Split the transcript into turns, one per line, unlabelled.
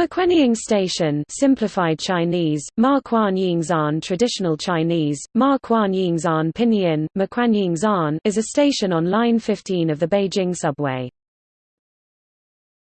Maquanying Station simplified Chinese, Ma Yingzan traditional Chinese, Ma Yingzan pinyin, Maquanyingzan is a station on Line 15 of the Beijing subway.